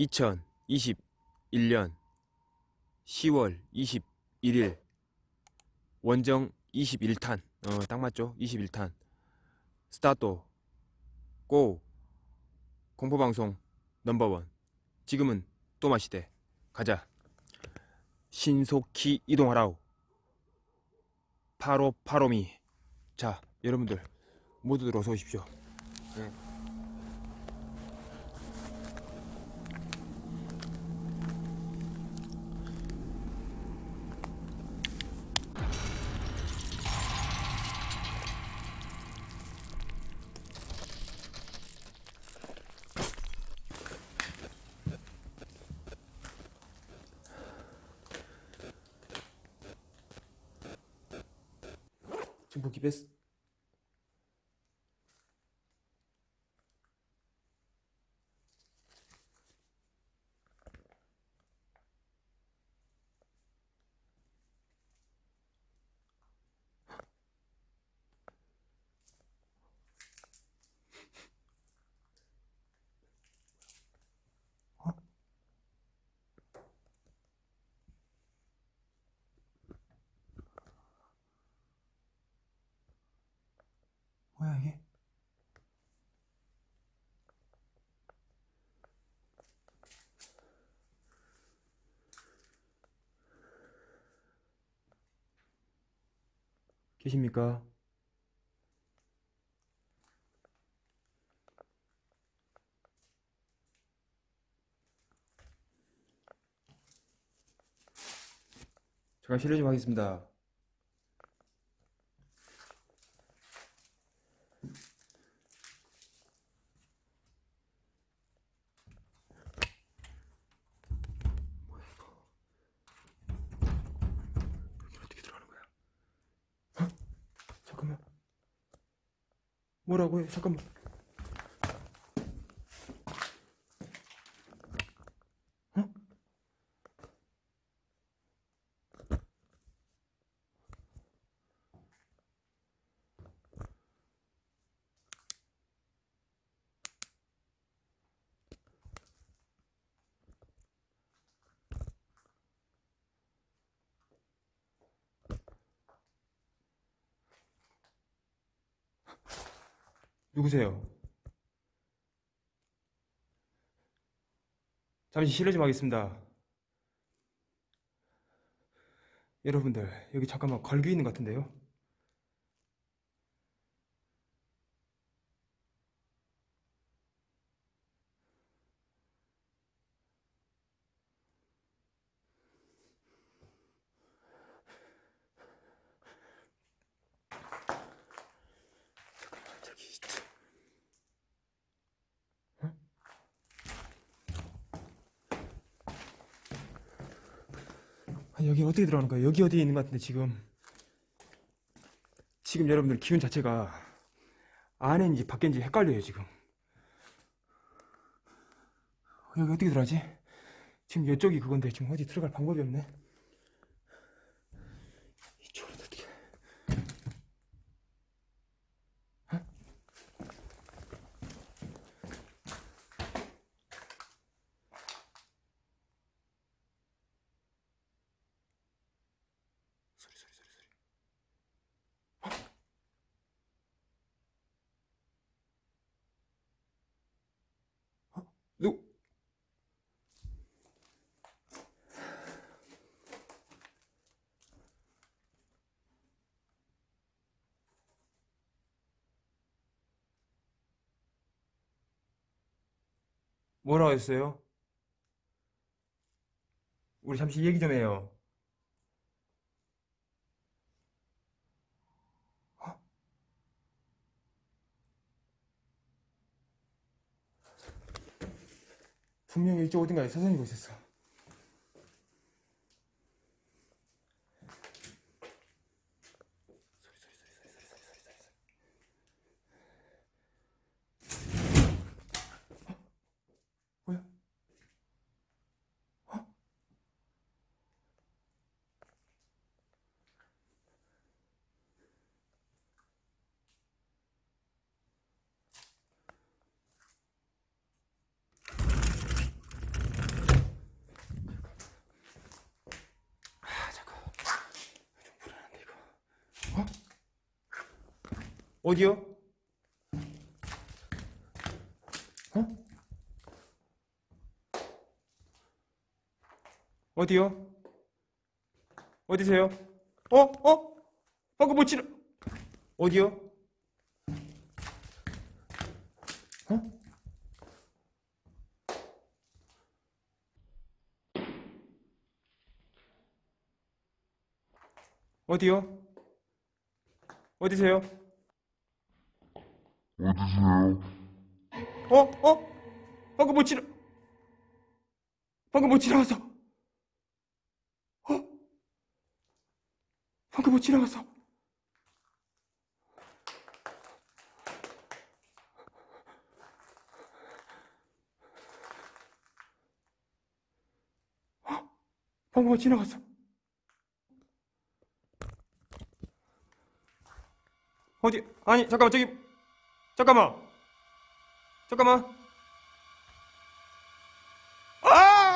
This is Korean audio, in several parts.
2021년 10월 21일 원정 21탄. 어, 딱 맞죠? 21탄. 스타트 고 공포방송 넘버원. 지금은 또마시대. 가자. 신속히 이동하라우 파로 파로미. 자 여러분들 모두들 어서 오십시오. 네. bu gibi 계십니까? 제가 실례 좀 하겠습니다. 어떻게 들어가는 거야? 어? 잠깐만. 뭐라고 해? 잠깐만. 누구세요? 잠시 실례 좀 하겠습니다. 여러분들, 여기 잠깐만 걸기 있는 것 같은데요? 잠깐만, 저기 있죠. 어? 아니, 여기 어떻게 들어가는 거야? 여기 어디에 있는 것 같은데, 지금. 지금 여러분들 기운 자체가 안에인지 밖인지 헷갈려요, 지금. 여기 어떻게 들어가지? 지금 이쪽이 그건데, 지금 어디 들어갈 방법이 없네. 이쪽으로 어떻게. 어? 소리, 소리, 소리, 소리. 어? 누? 뭐라고 했어요? 우리 잠시 얘기 좀 해요. 어? 분명히 이쪽 어딘가에 서성이고 있었어. 어디요? 어? 어디요? 어디세요? 어? 어? 방금 뭐 지르... 어디요? 어? 어디요? 어디세요? 어디세요? 어? 어? 방금 뭐 지나 방금 뭐 지나갔어? 어? 방금 뭐 지나갔어? 어? 방금 뭐 지나갔어? 어디? 아니 잠깐만 저기 잠깐만. 잠깐만 아!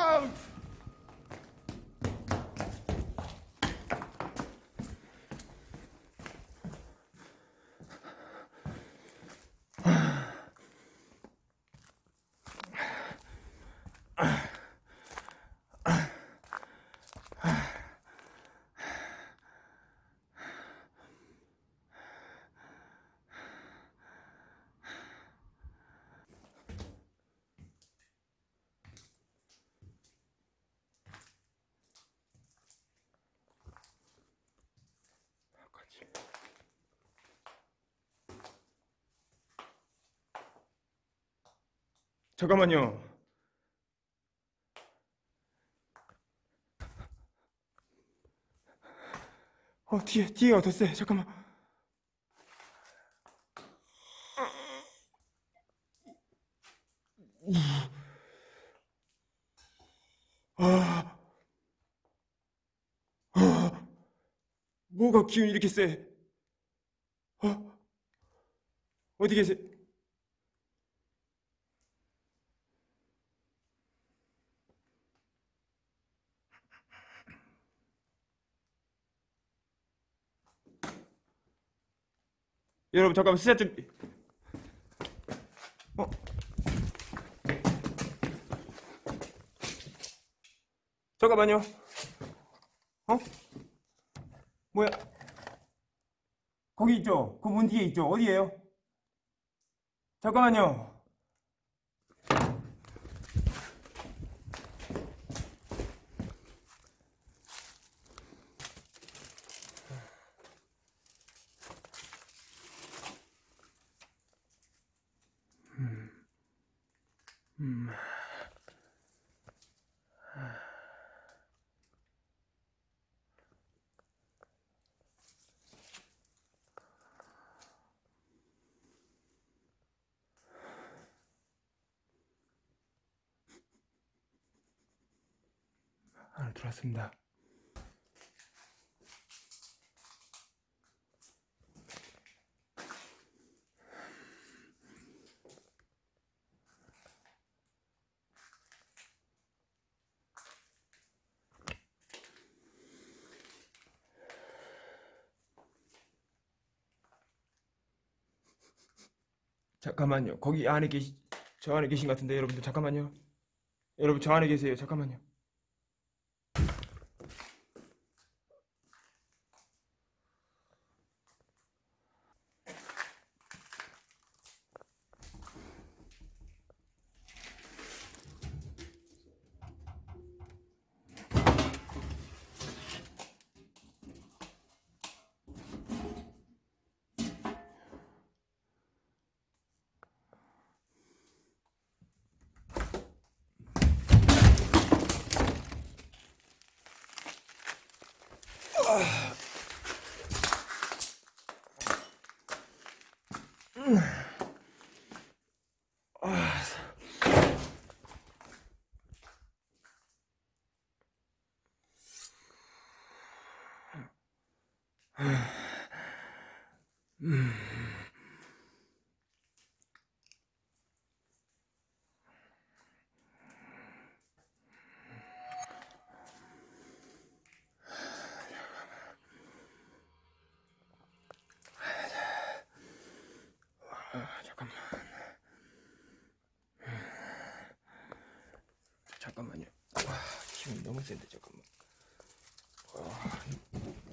잠깐만요. 어 뒤에 더 세. 잠깐만. 아, 아, 뭐가 기운이 이렇게 세? 어, 어디 계세요? 여러분 잠깐만 시작 좀. 어? 잠깐만요. 어? 뭐야? 거기 있죠? 그 문 뒤에 있죠? 어디에요? 잠깐만요. 안에 들어왔습니다. 잠깐만요. 거기 안에 계시, 저 안에 계신 것 같은데 여러분들 잠깐만요. 여러분 저 안에 계세요. 잠깐만요. 아. 음. 아. 음. 너무 센데 잠깐만. 와,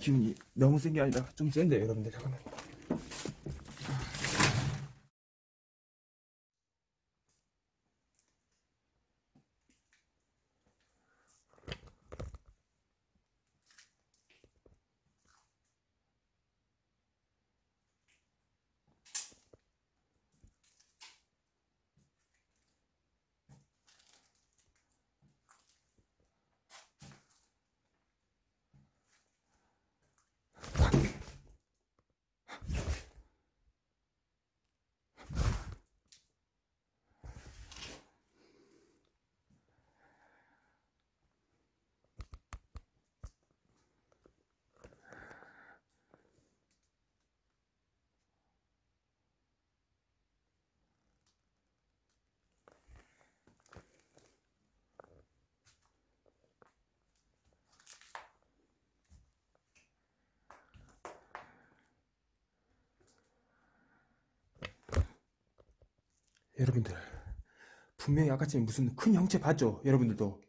기운이 너무 센 게 아니라 좀 센데 여러분들 잠깐만. 여러분들 분명히 아까 전에 무슨 큰 형체 봤죠? 여러분들도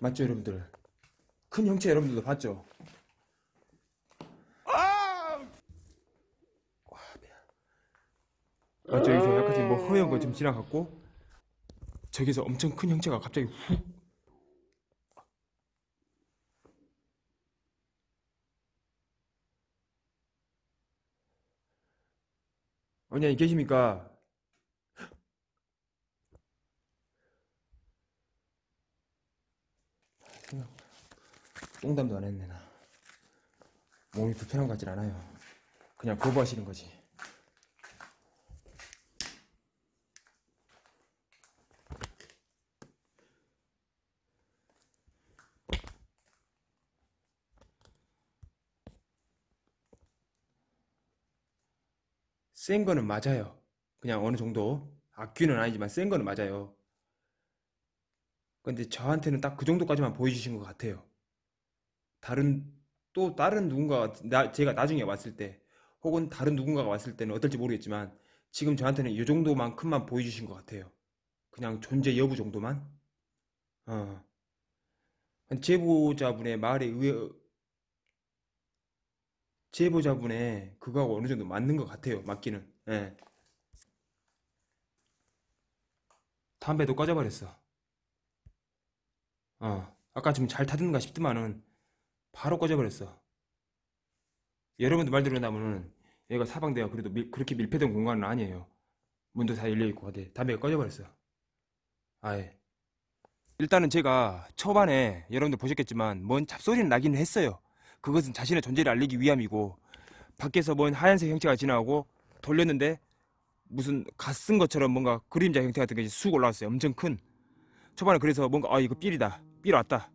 맞죠 여러분들? 큰 형체 여러분들도 봤죠? 아! 맞죠? 여기서 아까 전에 뭐 허연 거좀 지나갔고 저기서 엄청 큰 형체가 갑자기 훅 언니 계십니까? 똥담도 안 했네 나. 몸이 불편한 것 같진 않아요. 그냥 거부하시는 거지. 센 거는 맞아요. 그냥 어느 정도? 악귀는 아니지만 센 거는 맞아요. 근데 저한테는 딱 그 정도까지만 보여주신 것 같아요 다른 또 다른 누군가가 나, 제가 나중에 왔을 때 혹은 다른 누군가가 왔을 때는 어떨지 모르겠지만 지금 저한테는 이 정도만큼만 보여주신 것 같아요. 그냥 존재 여부 정도만. 어. 제보자분의 말에 의해 제보자분의 그거하고 어느 정도 맞는 것 같아요. 맞기는. 예. 담배도 꺼져버렸어. 어. 아까 좀잘 타든가 싶더만은 바로 꺼져버렸어. 여러분들 말대로 나면은 얘가 사방대가 그래도 밀- 그렇게 밀폐된 공간은 아니에요. 문도 다 열려있고 어디 담배가 꺼져버렸어. 아예. 일단은 제가 초반에 여러분들 보셨겠지만 뭔 잡소리는 나기는 했어요. 그것은 자신의 존재를 알리기 위함이고 밖에서 뭔 하얀색 형체가 지나가고 돌렸는데 무슨 갓쓴 것처럼 뭔가 그림자 형태 같은 게 쑥 올라왔어요. 엄청 큰. 초반에 그래서 뭔가 아 이거 feel이다. feel 왔다.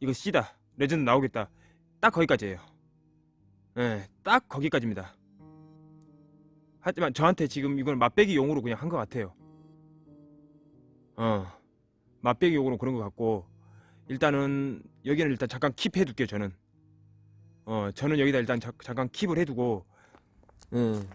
이거 C다. 레전드 나오겠다. 딱 거기까지예요. 예, 딱 거기까지입니다. 하지만 저한테 지금 이건 맛배기 용으로 그냥 한 것 같아요. 어, 맛배기 용으로 그런 것 같고 일단은 여기는 일단 잠깐 킵해둘게요. 저는. 어, 저는 여기다 일단 자, 잠깐 킵을 해두고 음,